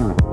Mm.